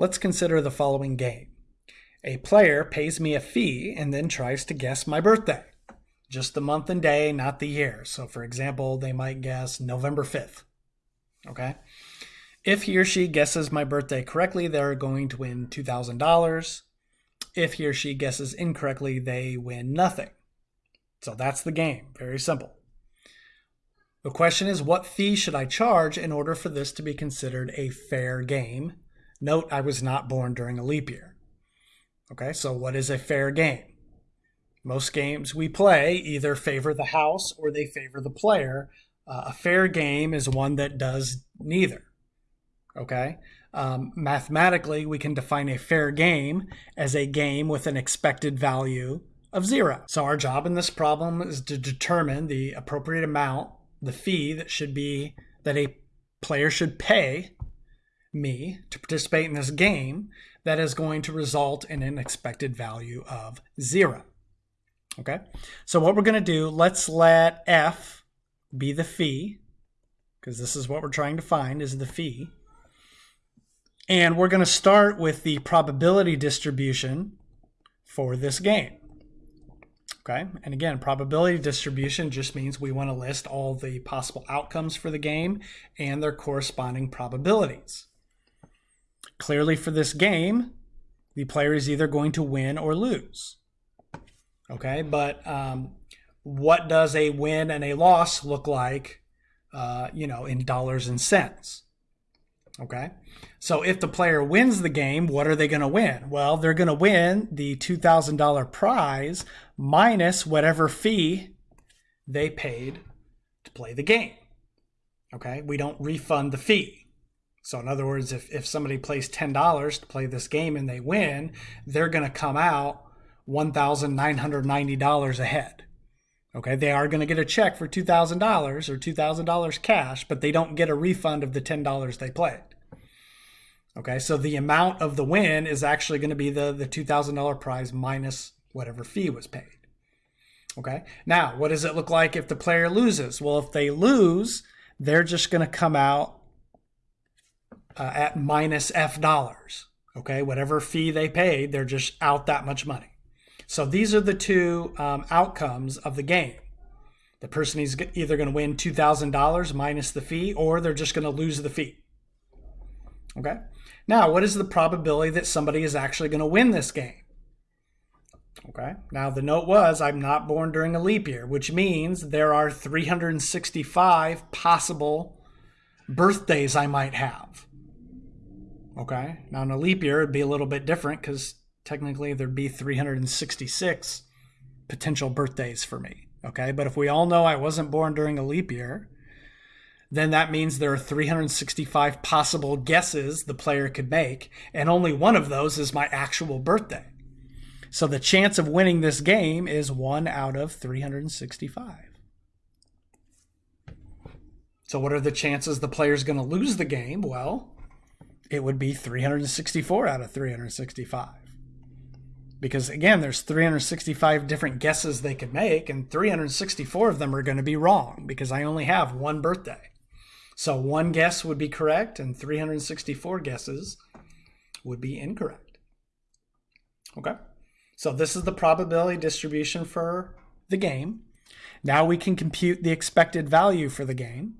Let's consider the following game. A player pays me a fee and then tries to guess my birthday. Just the month and day, not the year. So, for example, they might guess November 5th. Okay? If he or she guesses my birthday correctly, they're going to win $2,000. If he or she guesses incorrectly, they win nothing. So that's the game. Very simple. The question is, what fee should I charge in order for this to be considered a fair game? Note, I was not born during a leap year. Okay, so what is a fair game? Most games we play either favor the house or they favor the player. Uh, a fair game is one that does neither. Okay, um, mathematically, we can define a fair game as a game with an expected value of zero. So our job in this problem is to determine the appropriate amount, the fee that should be that a player should pay me to participate in this game that is going to result in an expected value of zero. Okay, so what we're going to do, let's let f be the fee, because this is what we're trying to find is the fee. And we're going to start with the probability distribution for this game. Okay, and again, probability distribution just means we want to list all the possible outcomes for the game and their corresponding probabilities. Clearly for this game, the player is either going to win or lose. Okay, but um, what does a win and a loss look like, uh, you know, in dollars and cents? Okay, so if the player wins the game, what are they going to win? Well, they're going to win the $2,000 prize minus whatever fee they paid to play the game. Okay, we don't refund the fee. So in other words, if, if somebody plays $10 to play this game and they win, they're going to come out $1,990 ahead. Okay, they are going to get a check for $2,000 or $2,000 cash, but they don't get a refund of the $10 they played. Okay, so the amount of the win is actually going to be the, the $2,000 prize minus whatever fee was paid. Okay, now what does it look like if the player loses? Well, if they lose, they're just going to come out uh, at minus F dollars. Okay, whatever fee they paid, they're just out that much money. So these are the two um, outcomes of the game. The person is either going to win $2,000 minus the fee or they're just going to lose the fee. Okay, now what is the probability that somebody is actually going to win this game? Okay, now the note was I'm not born during a leap year, which means there are 365 possible birthdays I might have. Okay. Now in a leap year, it'd be a little bit different because technically there'd be 366 potential birthdays for me. Okay. But if we all know I wasn't born during a leap year, then that means there are 365 possible guesses the player could make, and only one of those is my actual birthday. So the chance of winning this game is one out of 365. So, what are the chances the player's going to lose the game? Well, it would be 364 out of 365. Because again, there's 365 different guesses they could make, and 364 of them are going to be wrong because I only have one birthday. So one guess would be correct, and 364 guesses would be incorrect. Okay, so this is the probability distribution for the game. Now we can compute the expected value for the game.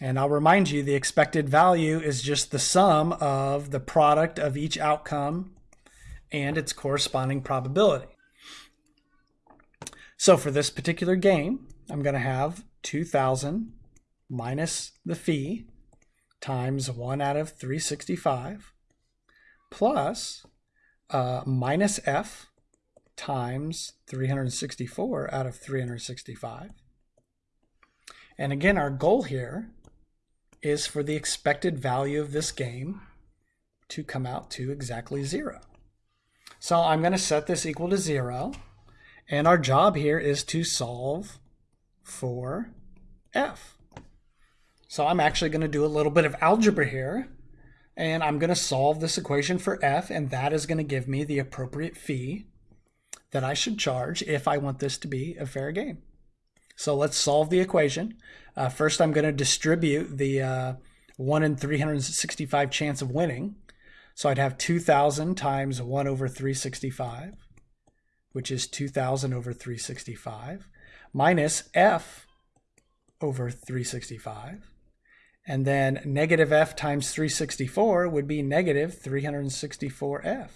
And I'll remind you, the expected value is just the sum of the product of each outcome and its corresponding probability. So for this particular game, I'm going to have 2,000 minus the fee times 1 out of 365 plus uh, minus f times 364 out of 365. And again, our goal here is for the expected value of this game to come out to exactly zero. So I'm going to set this equal to zero. And our job here is to solve for f. So I'm actually going to do a little bit of algebra here. And I'm going to solve this equation for f. And that is going to give me the appropriate fee that I should charge if I want this to be a fair game. So let's solve the equation. Uh, first, I'm going to distribute the uh, 1 in 365 chance of winning. So I'd have 2,000 times 1 over 365, which is 2,000 over 365, minus f over 365. And then negative f times 364 would be negative 364f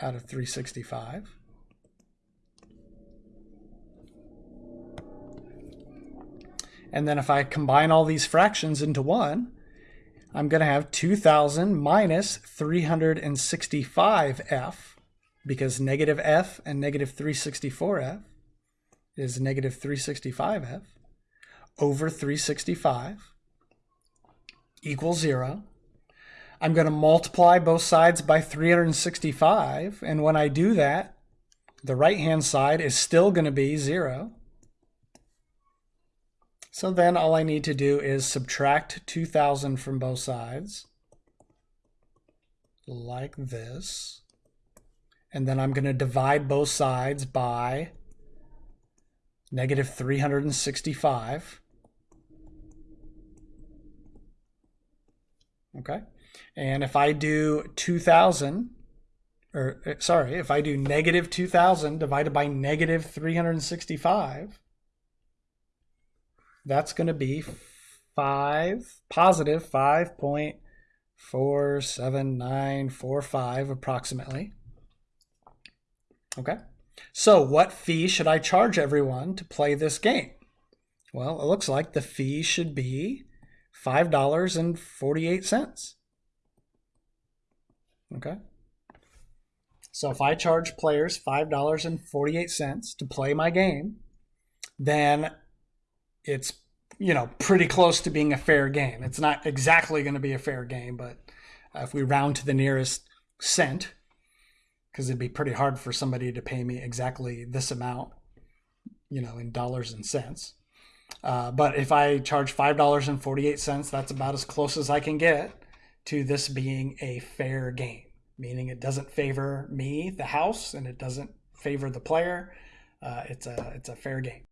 out of 365. And then if I combine all these fractions into one, I'm going to have 2,000 minus 365f, because negative f and negative 364f is negative 365f, over 365 equals 0. I'm going to multiply both sides by 365, and when I do that, the right-hand side is still going to be 0. So then all I need to do is subtract 2,000 from both sides, like this. And then I'm going to divide both sides by negative 365. Okay. And if I do 2,000, or uh, sorry, if I do negative 2,000 divided by negative 365, that's going to be 5, positive 5.47945 approximately. Okay. So what fee should I charge everyone to play this game? Well, it looks like the fee should be $5.48. Okay. So if I charge players $5.48 to play my game, then it's you know pretty close to being a fair game. It's not exactly going to be a fair game, but uh, if we round to the nearest cent, because it'd be pretty hard for somebody to pay me exactly this amount, you know, in dollars and cents. Uh, but if I charge five dollars and forty-eight cents, that's about as close as I can get to this being a fair game, meaning it doesn't favor me, the house, and it doesn't favor the player. Uh, it's a it's a fair game.